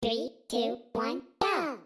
Three, two, one, go!